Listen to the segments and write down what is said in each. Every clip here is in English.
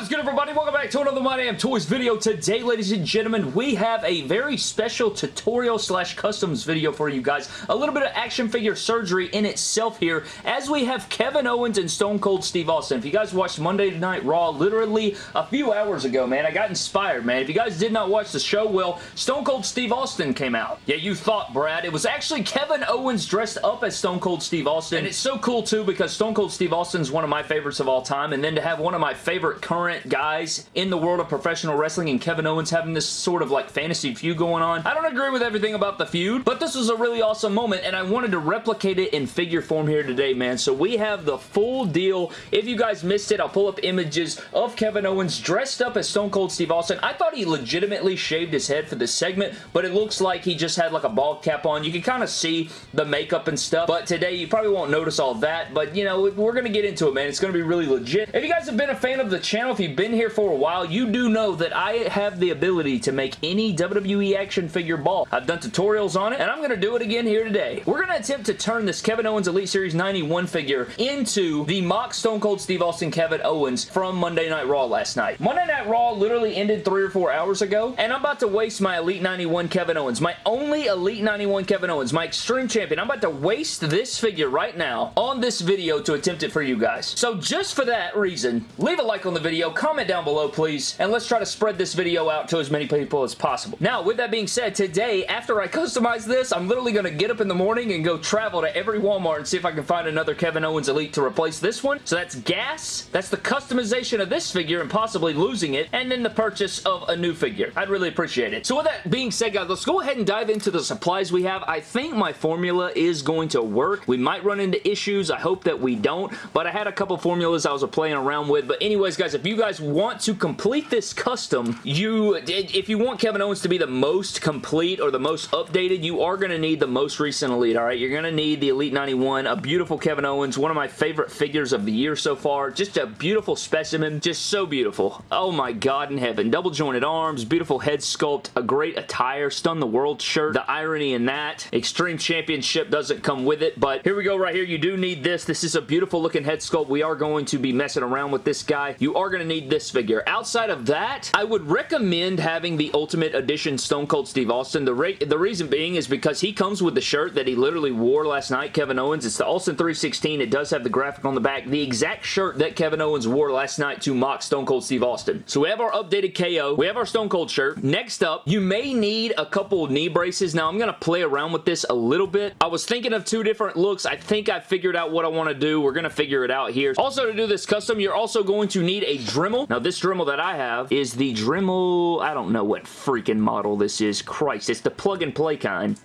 What is good everybody? Welcome back to another My Damn Toys video. Today, ladies and gentlemen, we have a very special tutorial slash customs video for you guys. A little bit of action figure surgery in itself here as we have Kevin Owens and Stone Cold Steve Austin. If you guys watched Monday Night Raw literally a few hours ago, man, I got inspired, man. If you guys did not watch the show, well, Stone Cold Steve Austin came out. Yeah, you thought, Brad. It was actually Kevin Owens dressed up as Stone Cold Steve Austin. And it's so cool, too, because Stone Cold Steve Austin is one of my favorites of all time. And then to have one of my favorite current guys in the world of professional wrestling and Kevin Owens having this sort of like fantasy feud going on. I don't agree with everything about the feud, but this was a really awesome moment and I wanted to replicate it in figure form here today, man. So we have the full deal. If you guys missed it, I'll pull up images of Kevin Owens dressed up as Stone Cold Steve Austin. I thought he legitimately shaved his head for this segment, but it looks like he just had like a bald cap on. You can kind of see the makeup and stuff, but today you probably won't notice all that, but you know, we're going to get into it, man. It's going to be really legit. If you guys have been a fan of the channel, if you've been here for a while, you do know that I have the ability to make any WWE action figure ball. I've done tutorials on it, and I'm going to do it again here today. We're going to attempt to turn this Kevin Owens Elite Series 91 figure into the mock Stone Cold Steve Austin Kevin Owens from Monday Night Raw last night. Monday Night Raw literally ended three or four hours ago, and I'm about to waste my Elite 91 Kevin Owens, my only Elite 91 Kevin Owens, my Extreme Champion. I'm about to waste this figure right now on this video to attempt it for you guys. So just for that reason, leave a like on the video, comment down below please, and let's try to spread this video out to as many people as possible. Now, with that being said, today, after I customize this, I'm literally going to get up in the morning and go travel to every Walmart and see if I can find another Kevin Owens Elite to replace this one. So that's gas, that's the customization of this figure and possibly losing it, and then the purchase of a new figure. I'd really appreciate it. So with that being said, guys, let's go ahead and dive into the supplies we have. I think my formula is going to work. We might run into issues. I hope that we don't, but I had a couple formulas I was playing around with. But anyways, guys, if you guys want to complete this custom, you if you want Kevin Owens to be the most complete or the most updated, you are going to need the most recent Elite, all right? You're going to need the Elite 91, a beautiful Kevin Owens, one of my favorite figures of the year so far. Just a beautiful specimen, just so beautiful. Oh my God in heaven. Double jointed arms, beautiful head sculpt, a great attire, stun the world shirt. The irony in that, Extreme Championship doesn't come with it, but here we go right here. You do need this. This is a beautiful looking head sculpt. We are going to be messing around with this guy. You are going to need this figure. Outside of that, I would recommend having the Ultimate Edition Stone Cold Steve Austin. The, the reason being is because he comes with the shirt that he literally wore last night, Kevin Owens. It's the Austin 316. It does have the graphic on the back. The exact shirt that Kevin Owens wore last night to mock Stone Cold Steve Austin. So we have our updated KO. We have our Stone Cold shirt. Next up, you may need a couple knee braces. Now, I'm going to play around with this a little bit. I was thinking of two different looks. I think I figured out what I want to do. We're going to figure it out here. Also, to do this custom, you're also going to need a Dremel. Now, this Dremel that I have is the Dremel, I don't know what freaking model this is. Christ, it's the plug and play kind.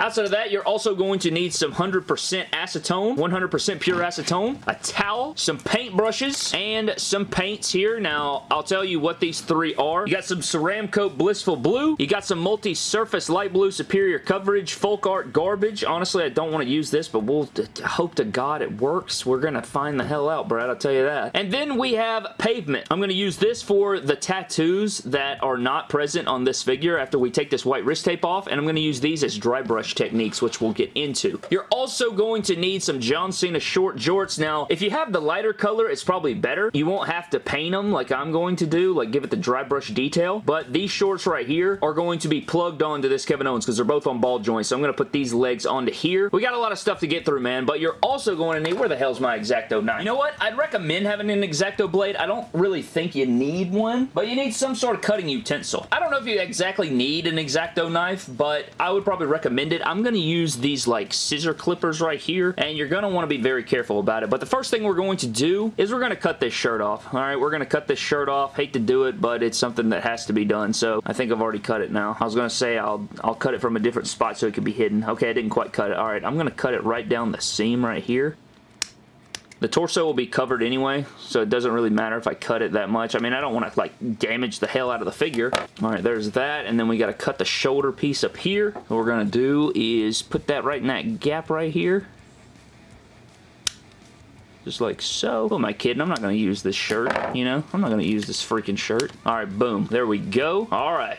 Outside of that, you're also going to need some 100% acetone, 100% pure acetone, a towel, some paint brushes, and some paints here. Now, I'll tell you what these three are. You got some Ceramcoat Blissful Blue. You got some multi-surface light blue superior coverage, folk art garbage. Honestly, I don't want to use this, but we'll hope to God it works. We're going to find the hell out, Brad. I'll tell you that. And then we have pavement. I'm going to use this for the tattoos that are not present on this figure after we take this white wrist tape off, and I'm going to use these as dry brush techniques, which we'll get into. You're also going to need some John Cena short jorts. Now, if you have the lighter color, it's probably better. You won't have to paint them like I'm going to do, like give it the dry brush detail, but these shorts right here are going to be plugged onto this Kevin Owens because they're both on ball joints, so I'm going to put these legs onto here. We got a lot of stuff to get through, man, but you're also going to need, where the hell's my X-Acto knife? You know what? I'd recommend having an X-Acto blade. I don't really think you need one, but you need some sort of cutting utensil. I don't know if you exactly need an X-Acto knife, but I would probably recommend it. I'm going to use these like scissor clippers right here and you're going to want to be very careful about it. But the first thing we're going to do is we're going to cut this shirt off. All right, we're going to cut this shirt off. Hate to do it, but it's something that has to be done. So I think I've already cut it now. I was going to say I'll, I'll cut it from a different spot so it could be hidden. Okay, I didn't quite cut it. All right, I'm going to cut it right down the seam right here. The torso will be covered anyway, so it doesn't really matter if I cut it that much. I mean, I don't want to, like, damage the hell out of the figure. All right, there's that, and then we got to cut the shoulder piece up here. What we're going to do is put that right in that gap right here. Just like so. Who am I kidding? I'm not going to use this shirt, you know? I'm not going to use this freaking shirt. All right, boom. There we go. All right.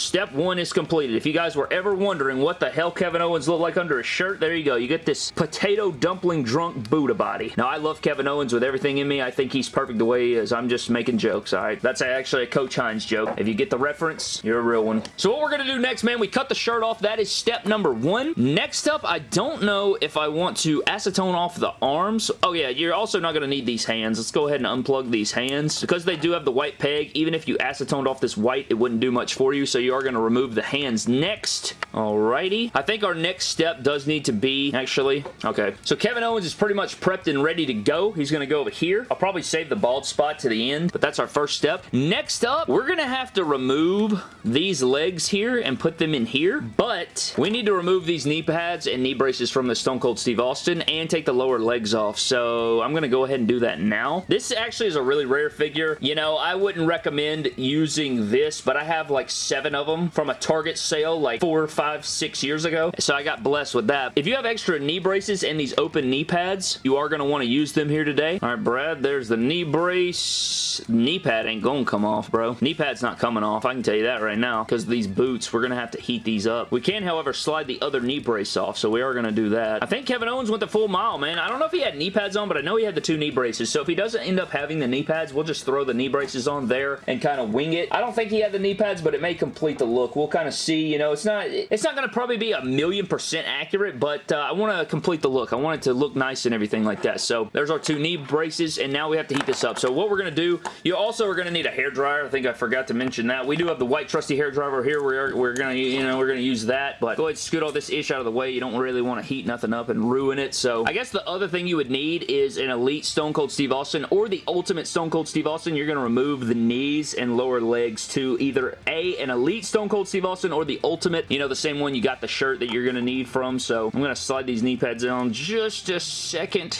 Step one is completed. If you guys were ever wondering what the hell Kevin Owens looked like under his shirt, there you go. You get this potato dumpling drunk Buddha body. Now, I love Kevin Owens with everything in me. I think he's perfect the way he is. I'm just making jokes, all right? That's actually a Coach Hines joke. If you get the reference, you're a real one. So what we're going to do next, man, we cut the shirt off. That is step number one. Next up, I don't know if I want to acetone off the arms. Oh, yeah, you're also not going to need these hands. Let's go ahead and unplug these hands. Because they do have the white peg, even if you acetoned off this white, it wouldn't do much for you, so you are going to remove the hands next. Alrighty. I think our next step does need to be, actually, okay. So Kevin Owens is pretty much prepped and ready to go. He's going to go over here. I'll probably save the bald spot to the end, but that's our first step. Next up, we're going to have to remove these legs here and put them in here, but we need to remove these knee pads and knee braces from the Stone Cold Steve Austin and take the lower legs off, so I'm going to go ahead and do that now. This actually is a really rare figure. You know, I wouldn't recommend using this, but I have like seven of them from a Target sale like four, five, six years ago, so I got blessed with that. If you have extra knee braces and these open knee pads, you are going to want to use them here today. All right, Brad, there's the knee brace. Knee pad ain't gonna come off, bro. Knee pad's not coming off. I can tell you that right now because these boots, we're gonna have to heat these up. We can, however, slide the other knee brace off, so we are gonna do that. I think Kevin Owens went the full mile, man. I don't know if he had knee pads on, but I know he had the two knee braces, so if he doesn't end up having the knee pads, we'll just throw the knee braces on there and kind of wing it. I don't think he had the knee pads, but it may complete the look. We'll kind of see, you know, it's not, it's not gonna probably be a million percent accurate, but uh, I want to complete the look. I want it to look nice and everything like that. So there's our two knee braces, and now we have to heat this up. So what we're going to do, you also are going to need a hair dryer. I think I forgot to mention that. We do have the white trusty hair dryer here. We're, we're going to, you know, we're going to use that, but go ahead and scoot all this ish out of the way. You don't really want to heat nothing up and ruin it. So I guess the other thing you would need is an Elite Stone Cold Steve Austin or the Ultimate Stone Cold Steve Austin. You're going to remove the knees and lower legs to either A, an Elite Stone Cold Steve Austin or the Ultimate, you know, the same one you got the shirt that you're going to need from. So I'm going to slide these knee pads on just a second.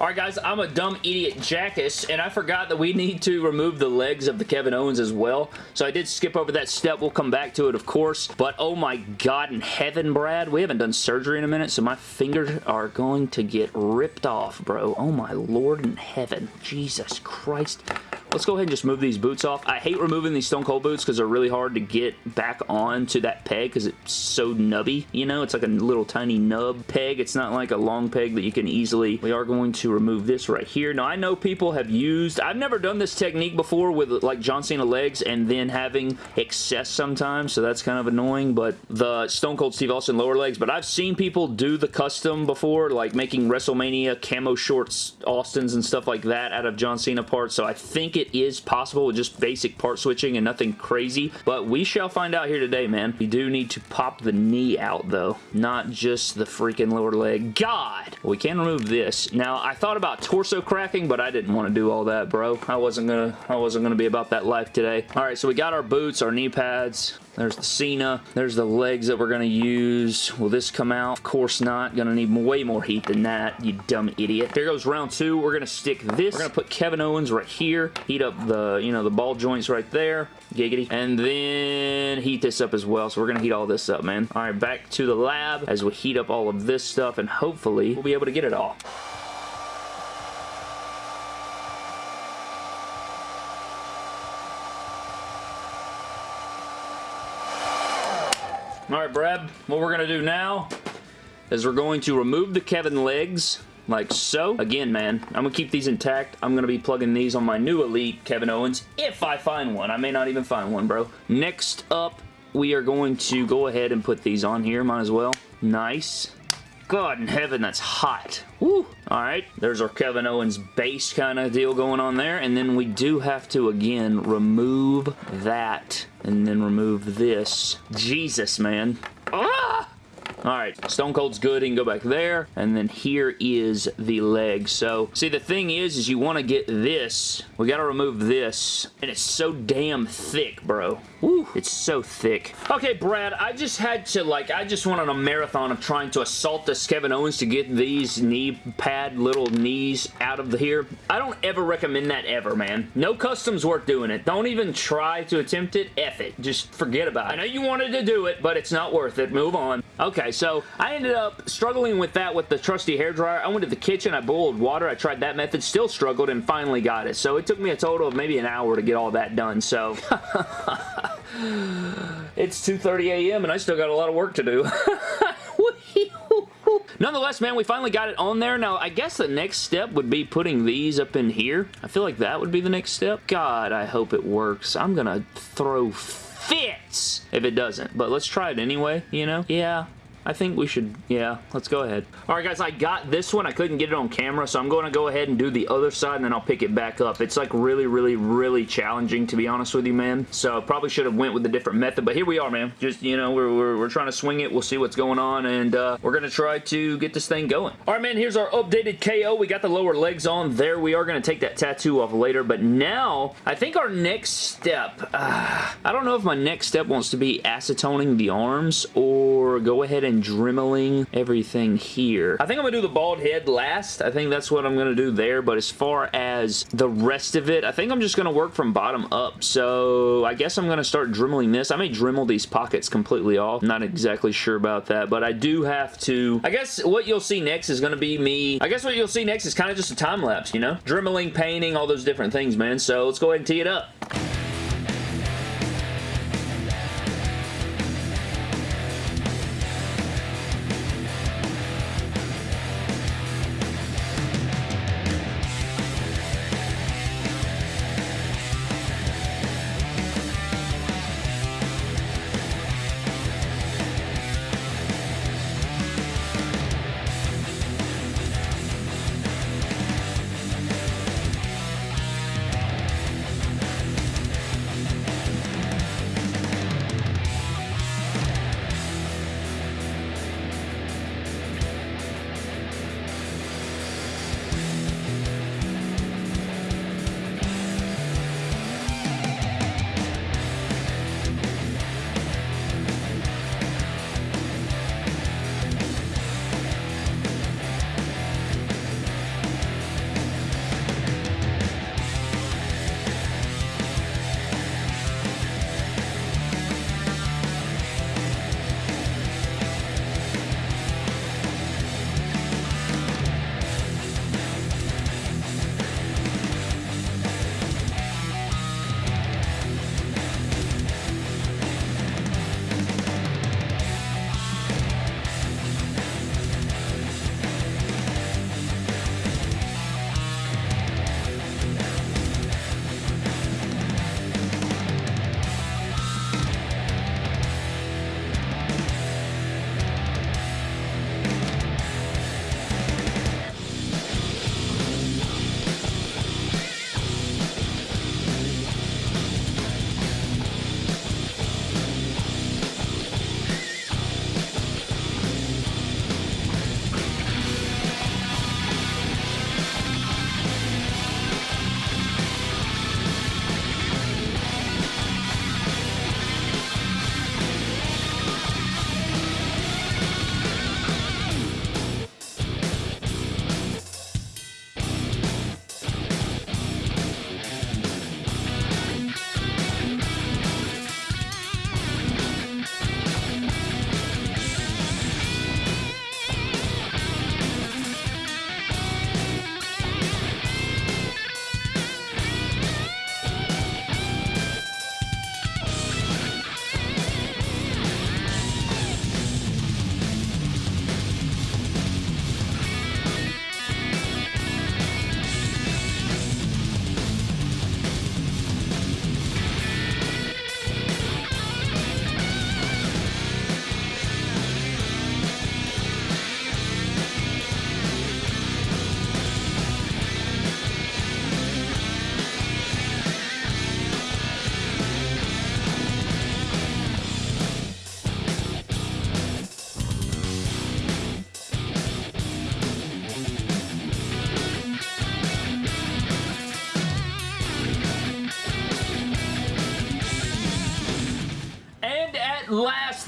Alright guys, I'm a dumb idiot jackass and I forgot that we need to remove the legs of the Kevin Owens as well. So I did skip over that step. We'll come back to it of course. But oh my god in heaven, Brad. We haven't done surgery in a minute so my fingers are going to get ripped off, bro. Oh my lord in heaven. Jesus Christ. Let's go ahead and just move these boots off. I hate removing these Stone Cold boots because they're really hard to get back on to that peg because it's so nubby, you know? It's like a little tiny nub peg. It's not like a long peg that you can easily... We are going to remove this right here. Now, I know people have used... I've never done this technique before with like John Cena legs and then having excess sometimes, so that's kind of annoying, but the Stone Cold Steve Austin lower legs, but I've seen people do the custom before, like making WrestleMania camo shorts Austins and stuff like that out of John Cena parts, so I think it is possible with just basic part switching and nothing crazy, but we shall find out here today, man. We do need to pop the knee out, though, not just the freaking lower leg. God! We can remove this. Now, I thought about torso cracking, but I didn't want to do all that, bro. I wasn't gonna, I wasn't gonna be about that life today. All right, so we got our boots, our knee pads, there's the Cena. There's the legs that we're going to use. Will this come out? Of course not. Going to need way more heat than that, you dumb idiot. Here goes round two. We're going to stick this. We're going to put Kevin Owens right here. Heat up the, you know, the ball joints right there. Giggity. And then heat this up as well. So we're going to heat all this up, man. All right, back to the lab as we heat up all of this stuff and hopefully we'll be able to get it all. Alright, Brad, what we're going to do now is we're going to remove the Kevin legs like so. Again, man, I'm going to keep these intact. I'm going to be plugging these on my new Elite Kevin Owens if I find one. I may not even find one, bro. Next up, we are going to go ahead and put these on here. Might as well. Nice. God in heaven, that's hot. Woo! Alright, there's our Kevin Owens base kind of deal going on there. And then we do have to, again, remove that. And then remove this. Jesus, man. Ah! Alright, Stone Cold's good. He can go back there. And then here is the leg. So, see, the thing is, is you want to get this. We got to remove this. And it's so damn thick, bro. It's so thick. Okay, Brad, I just had to, like, I just went on a marathon of trying to assault this Kevin Owens to get these knee pad little knees out of the here. I don't ever recommend that ever, man. No customs worth doing it. Don't even try to attempt it. F it. Just forget about it. I know you wanted to do it, but it's not worth it. Move on. Okay, Okay, so I ended up struggling with that with the trusty hair dryer. I went to the kitchen, I boiled water, I tried that method, still struggled, and finally got it. So it took me a total of maybe an hour to get all that done, so... it's 2.30 a.m. and I still got a lot of work to do. Nonetheless, man, we finally got it on there. Now, I guess the next step would be putting these up in here. I feel like that would be the next step. God, I hope it works. I'm gonna throw fits if it doesn't. But let's try it anyway, you know? Yeah, I think we should, yeah, let's go ahead. All right, guys, I got this one. I couldn't get it on camera, so I'm going to go ahead and do the other side, and then I'll pick it back up. It's like really, really, really challenging, to be honest with you, man. So probably should have went with a different method, but here we are, man. Just, you know, we're, we're, we're trying to swing it. We'll see what's going on, and uh, we're going to try to get this thing going. All right, man, here's our updated KO. We got the lower legs on there. We are going to take that tattoo off later, but now, I think our next step, uh, I don't know if my next step wants to be acetoning the arms or go ahead and and dremeling everything here. I think I'm going to do the bald head last. I think that's what I'm going to do there, but as far as the rest of it, I think I'm just going to work from bottom up. So I guess I'm going to start dremeling this. I may dremel these pockets completely off. Not exactly sure about that, but I do have to... I guess what you'll see next is going to be me... I guess what you'll see next is kind of just a time lapse, you know? Dremeling, painting, all those different things, man. So let's go ahead and tee it up.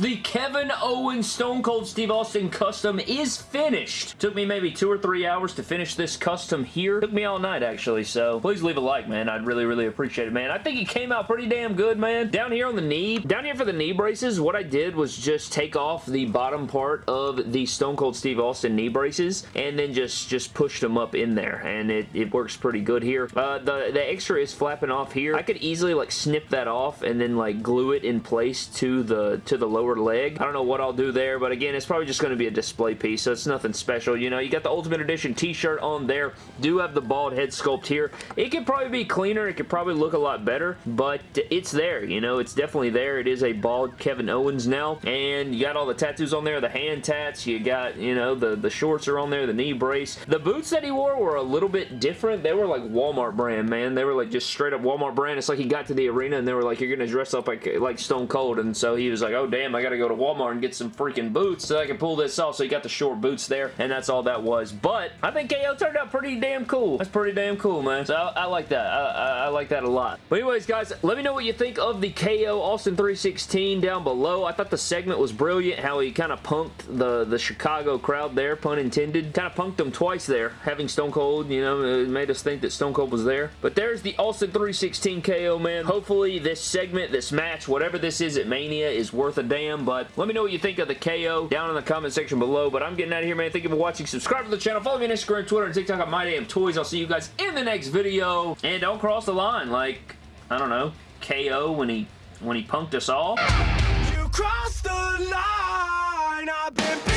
The Kevin Owens Stone Cold Steve Austin custom is finished. Took me maybe two or three hours to finish this custom here. Took me all night, actually, so please leave a like, man. I'd really, really appreciate it, man. I think it came out pretty damn good, man. Down here on the knee, down here for the knee braces, what I did was just take off the bottom part of the Stone Cold Steve Austin knee braces and then just, just pushed them up in there, and it, it works pretty good here. Uh, the, the extra is flapping off here. I could easily, like, snip that off and then, like, glue it in place to the, to the lower leg. I don't know what I'll do there, but again, it's probably just going to be a display piece, so it's nothing special. You know, you got the Ultimate Edition t-shirt on there. Do have the bald head sculpt here. It could probably be cleaner. It could probably look a lot better, but it's there. You know, it's definitely there. It is a bald Kevin Owens now, and you got all the tattoos on there, the hand tats. You got, you know, the, the shorts are on there, the knee brace. The boots that he wore were a little bit different. They were like Walmart brand, man. They were like just straight up Walmart brand. It's like he got to the arena and they were like, you're going to dress up like, like Stone Cold, and so he was like, oh, damn, I got to go to Walmart and get some freaking boots so I can pull this off. So he got the short boots there, and that's all that was. But I think KO turned out pretty damn cool. That's pretty damn cool, man. So I, I like that. I, I, I, like that a lot. But anyways, guys, let me know what you think of the KO Austin 316 down below. I thought the segment was brilliant, how he kind of punked the, the Chicago crowd there, pun intended. Kind of punked them twice there, having Stone Cold, you know, it made us think that Stone Cold was there. But there's the Austin 316 KO, man. Hopefully this segment, this match, whatever this is at Mania is worth a damn, but let me know what you think of the KO down in the comment section below. But I'm getting out of here, man. Thank you for watching. Subscribe to the channel. Follow me on Instagram, Twitter, and TikTok at My Damn Toys. I'll see you guys in the next video. And don't cross the line like, I don't know, KO when he when he punked us all. You crossed the line!